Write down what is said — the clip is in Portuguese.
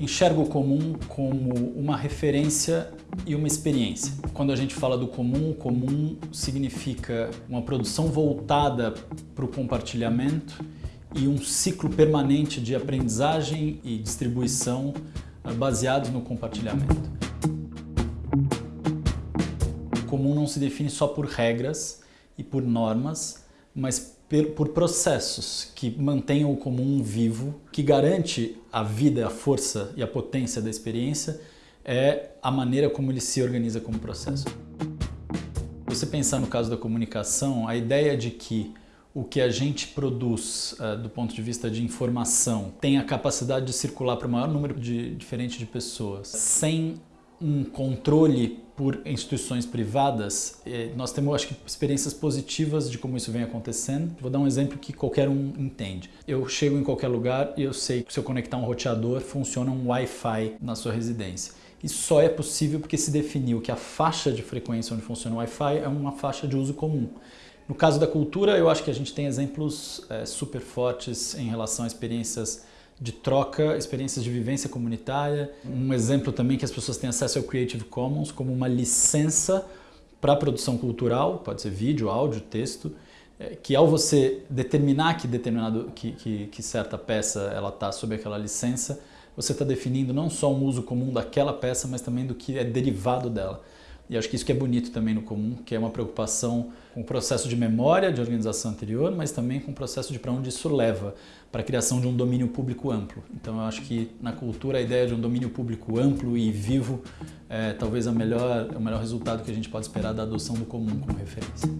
enxergo o comum como uma referência e uma experiência. Quando a gente fala do comum, o comum significa uma produção voltada para o compartilhamento e um ciclo permanente de aprendizagem e distribuição eh, baseados no compartilhamento. O comum não se define só por regras e por normas, mas por processos que mantenham o comum vivo, que garante a vida, a força e a potência da experiência, é a maneira como ele se organiza como processo. Você pensar no caso da comunicação, a ideia de que o que a gente produz uh, do ponto de vista de informação tem a capacidade de circular para o maior número de, diferente de pessoas sem um controle por instituições privadas, eh, nós temos, acho que, experiências positivas de como isso vem acontecendo. Vou dar um exemplo que qualquer um entende. Eu chego em qualquer lugar e eu sei que se eu conectar um roteador, funciona um Wi-Fi na sua residência. Isso só é possível porque se definiu que a faixa de frequência onde funciona o Wi-Fi é uma faixa de uso comum. No caso da cultura, eu acho que a gente tem exemplos é, super fortes em relação a experiências de troca, experiências de vivência comunitária. Um exemplo também que as pessoas têm acesso ao Creative Commons como uma licença para produção cultural, pode ser vídeo, áudio, texto, é, que ao você determinar que, determinado, que, que, que certa peça ela está sob aquela licença, você está definindo não só um uso comum daquela peça, mas também do que é derivado dela. E acho que isso que é bonito também no comum, que é uma preocupação com o processo de memória de organização anterior, mas também com o processo de para onde isso leva, para a criação de um domínio público amplo. Então eu acho que na cultura a ideia de um domínio público amplo e vivo é talvez a melhor, o melhor resultado que a gente pode esperar da adoção do comum como referência.